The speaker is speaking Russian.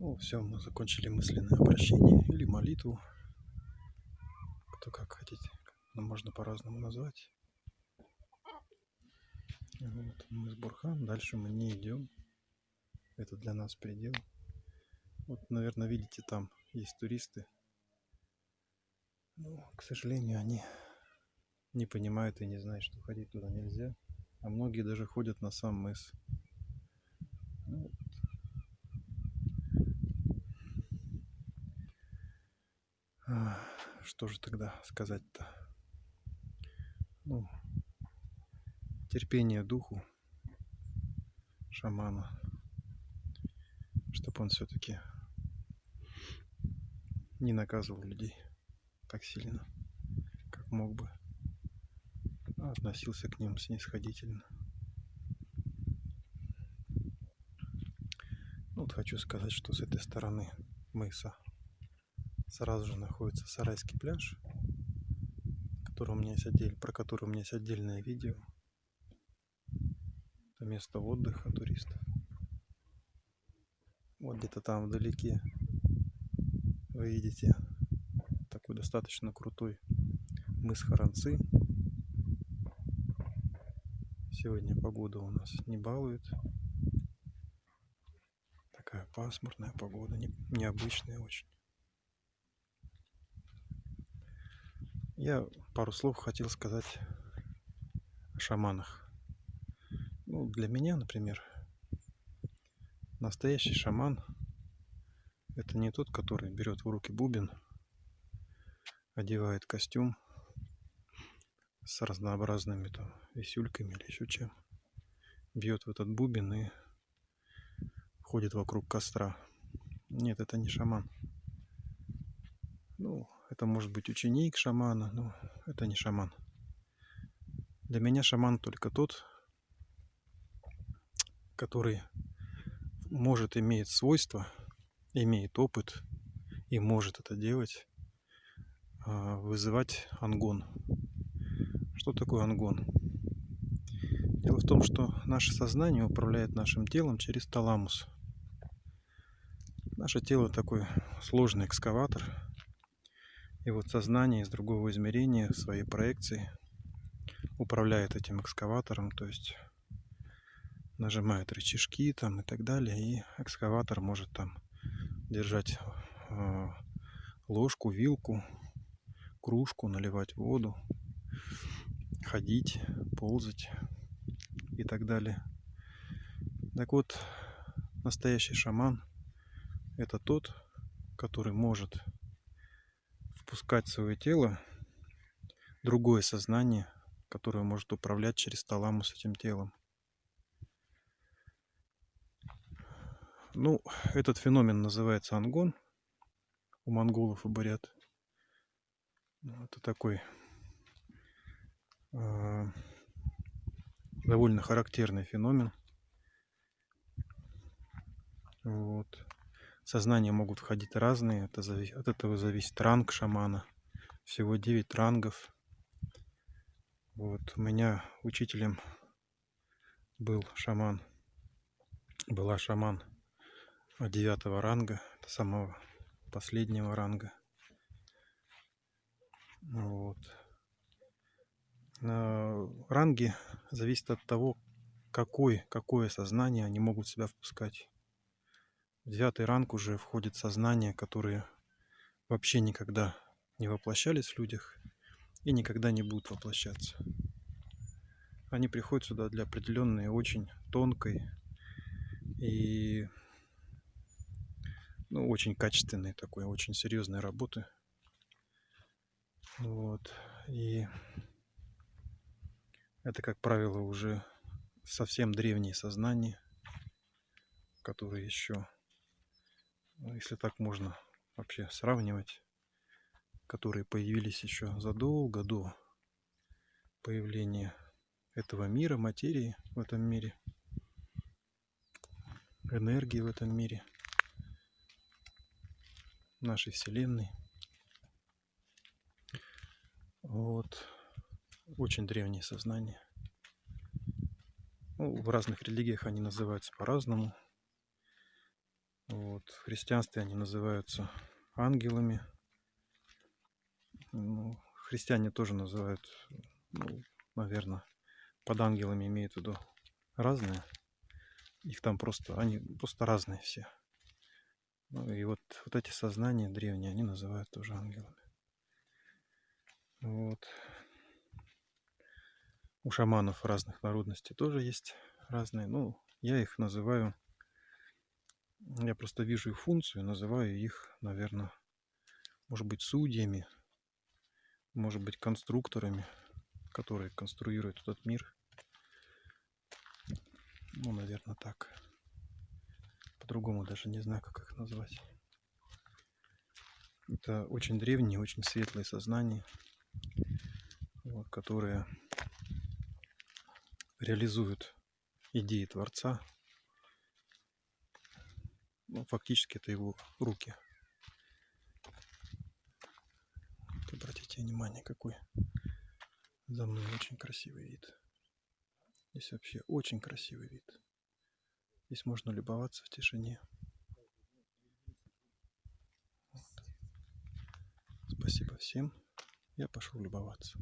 Ну, все, мы закончили мысленное обращение или молитву. Кто как хотите, но можно по-разному назвать. Вот, мы с Бурхан, дальше мы не идем. Это для нас предел. Вот, наверное, видите, там есть туристы. Но, к сожалению, они не понимают и не знают, что ходить туда нельзя. А многие даже ходят на сам мыс. Ну, Что же тогда сказать-то? Ну, терпение духу шамана, чтобы он все-таки не наказывал людей так сильно, как мог бы, а относился к ним снисходительно. Ну, вот хочу сказать, что с этой стороны мыса сразу же находится Сарайский пляж, который у меня есть отдель, про который у меня есть отдельное видео. Это место отдыха туристов. Вот где-то там вдалеке вы видите такой достаточно крутой мыс Харанцы. Сегодня погода у нас не балует. Такая пасмурная погода, необычная очень. Я пару слов хотел сказать о шаманах. Ну, для меня, например, настоящий шаман – это не тот, который берет в руки бубен, одевает костюм с разнообразными там висюльками или еще чем, бьет в этот бубен и ходит вокруг костра. Нет, это не шаман. Ну, это может быть ученик шамана, но это не шаман. Для меня шаман только тот, который может иметь свойства, имеет опыт и может это делать, а, вызывать ангон. Что такое ангон? Дело в том, что наше сознание управляет нашим телом через таламус. Наше тело такой сложный экскаватор – и вот сознание из другого измерения, своей проекции, управляет этим экскаватором, то есть нажимает рычажки там и так далее, и экскаватор может там держать э, ложку, вилку, кружку, наливать воду, ходить, ползать и так далее. Так вот, настоящий шаман – это тот, который может впускать в свое тело другое сознание, которое может управлять через таламус этим телом. Ну, этот феномен называется ангон у монголов и бурят. Это такой э, довольно характерный феномен. Вот сознания могут входить разные. Это зави... От этого зависит ранг шамана. Всего 9 рангов. Вот у меня учителем был шаман. Была шаман девятого ранга, самого последнего ранга. Вот. Ранги зависят от того, какой, какое сознание они могут себя впускать. В девятый ранг уже входит сознание, которые вообще никогда не воплощались в людях и никогда не будут воплощаться. Они приходят сюда для определенной очень тонкой и ну, очень качественной такой, очень серьезной работы. Вот. И это, как правило, уже совсем древние сознания, которые еще если так можно вообще сравнивать, которые появились еще задолго до появления этого мира, материи в этом мире, энергии в этом мире, нашей Вселенной. Вот. Очень древние сознания. Ну, в разных религиях они называются по-разному. Христианстве они называются ангелами. Ну, христиане тоже называют, ну, наверное, под ангелами имеют в виду разные. Их там просто, они просто разные все. Ну и вот, вот эти сознания древние, они называют тоже ангелами. Вот. У шаманов разных народностей тоже есть разные. Ну, я их называю, я просто вижу их функцию, называю их, наверное, может быть, судьями, может быть, конструкторами, которые конструируют этот мир. Ну, наверное, так. По-другому даже не знаю, как их назвать. Это очень древние, очень светлые сознания, вот, которые реализуют идеи Творца. Ну, фактически это его руки. Вот обратите внимание, какой за мной очень красивый вид. Здесь вообще очень красивый вид. Здесь можно любоваться в тишине. Вот. Спасибо всем. Я пошел любоваться.